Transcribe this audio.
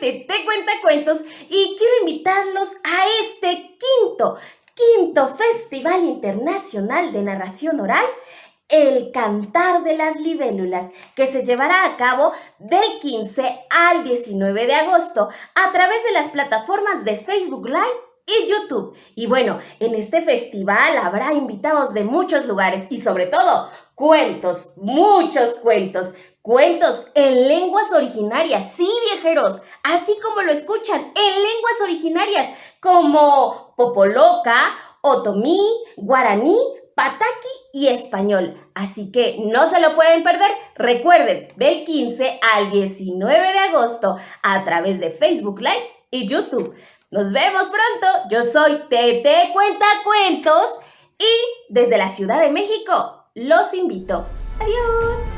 Tete Cuenta Cuentos y quiero invitarlos a este quinto, quinto Festival Internacional de Narración Oral el Cantar de las Libélulas, que se llevará a cabo del 15 al 19 de agosto a través de las plataformas de Facebook Live y YouTube. Y bueno, en este festival habrá invitados de muchos lugares y sobre todo cuentos, muchos cuentos, cuentos en lenguas originarias, sí viajeros, así como lo escuchan, en lenguas originarias como Popoloca, Otomí, Guaraní, Pataki y Español. Así que no se lo pueden perder. Recuerden, del 15 al 19 de agosto a través de Facebook Live y YouTube. Nos vemos pronto. Yo soy Tete Cuenta Cuentos y desde la Ciudad de México los invito. Adiós.